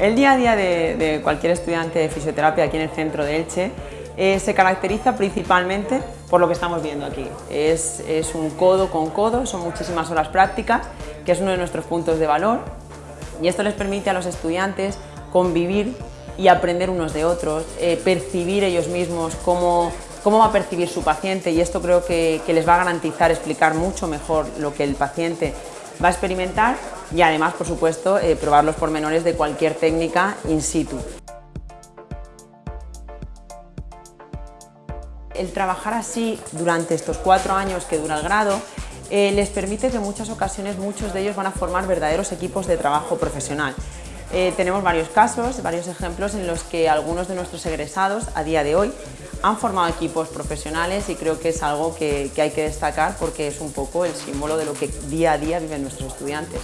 El día a día de, cualquier estudiante de fisioterapia aquí en el centro de Elche eh, se caracteriza principalmente por lo que estamos viendo aquí. Es, un codo con codo, son muchísimas horas prácticas, que es uno de nuestros puntos de valor y esto les permite a los estudiantes convivir y aprender unos de otros, eh, percibir ellos mismos cómo, va a percibir su paciente y esto creo que les va a garantizar explicar mucho mejor lo que el paciente va a experimentar y además, por supuesto, eh, probar los pormenores de cualquier técnica in situ. El trabajar así durante estos cuatro años que dura el grado eh, les permite que en muchas ocasiones muchos de ellos van a formar verdaderos equipos de trabajo profesional. Eh, tenemos varios casos, varios ejemplos en los que algunos de nuestros egresados a día de hoy han formado equipos profesionales y creo que es algo que, hay que destacar porque es un poco el símbolo de lo que día a día viven nuestros estudiantes.